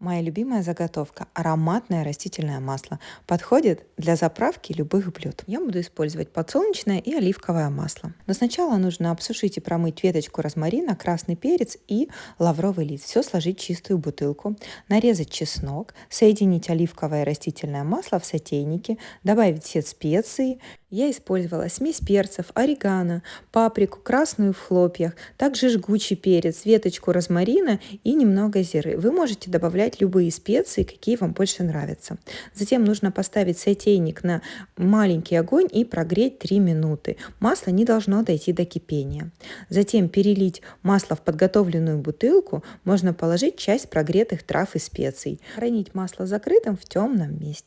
Моя любимая заготовка – ароматное растительное масло. Подходит для заправки любых блюд. Я буду использовать подсолнечное и оливковое масло. Но сначала нужно обсушить и промыть веточку розмарина, красный перец и лавровый лист. Все сложить в чистую бутылку, нарезать чеснок, соединить оливковое растительное масло в сотейнике, добавить все специи. Я использовала смесь перцев, орегано, паприку, красную в хлопьях, также жгучий перец, веточку розмарина и немного зиры. Вы можете добавлять любые специи, какие вам больше нравятся. Затем нужно поставить сотейник на маленький огонь и прогреть 3 минуты. Масло не должно дойти до кипения. Затем перелить масло в подготовленную бутылку, можно положить часть прогретых трав и специй. Хранить масло закрытым в темном месте.